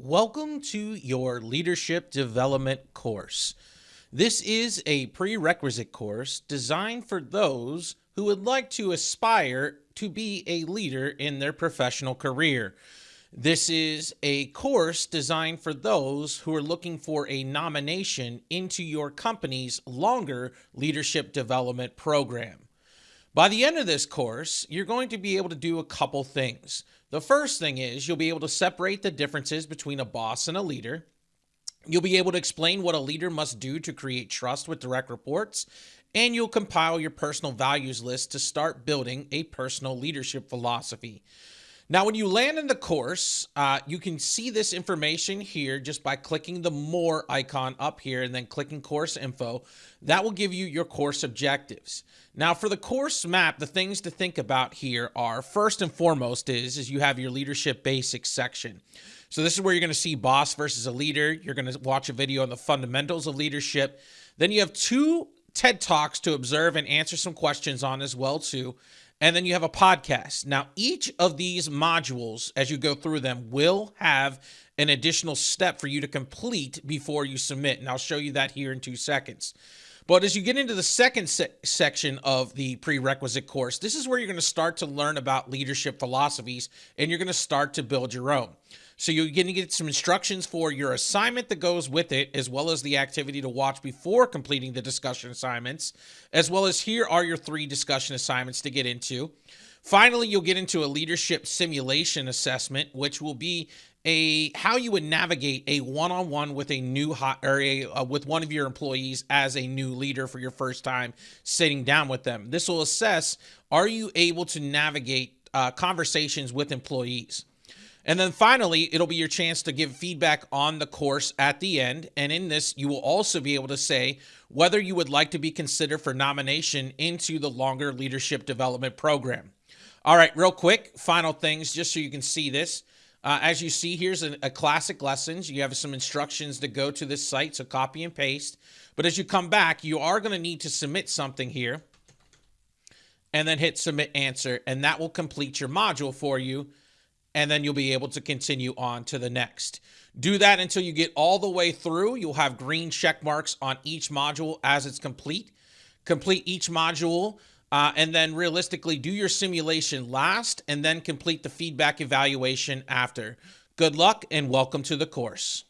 Welcome to your leadership development course. This is a prerequisite course designed for those who would like to aspire to be a leader in their professional career. This is a course designed for those who are looking for a nomination into your company's longer leadership development program. By the end of this course, you're going to be able to do a couple things. The first thing is you'll be able to separate the differences between a boss and a leader. You'll be able to explain what a leader must do to create trust with direct reports, and you'll compile your personal values list to start building a personal leadership philosophy. Now, when you land in the course, uh, you can see this information here just by clicking the More icon up here and then clicking Course Info. That will give you your course objectives. Now, for the course map, the things to think about here are first and foremost is, is you have your Leadership Basics section. So this is where you're going to see boss versus a leader. You're going to watch a video on the fundamentals of leadership. Then you have two TED Talks to observe and answer some questions on as well too and then you have a podcast. Now, each of these modules, as you go through them, will have an additional step for you to complete before you submit. And I'll show you that here in two seconds. But as you get into the second se section of the prerequisite course, this is where you're going to start to learn about leadership philosophies and you're going to start to build your own. So you're going to get some instructions for your assignment that goes with it, as well as the activity to watch before completing the discussion assignments, as well as here are your three discussion assignments to get into. Finally, you'll get into a leadership simulation assessment, which will be a how you would navigate a one-on-one with a new hot or a, uh, with one of your employees as a new leader for your first time sitting down with them. This will assess are you able to navigate uh, conversations with employees. And then finally, it'll be your chance to give feedback on the course at the end. And in this, you will also be able to say whether you would like to be considered for nomination into the longer leadership development program. All right, real quick, final things, just so you can see this. Uh, as you see, here's a, a classic lessons. You have some instructions to go to this site, so copy and paste. But as you come back, you are going to need to submit something here and then hit submit answer, and that will complete your module for you. And then you'll be able to continue on to the next. Do that until you get all the way through. You'll have green check marks on each module as it's complete. Complete each module uh, and then realistically do your simulation last and then complete the feedback evaluation after. Good luck and welcome to the course.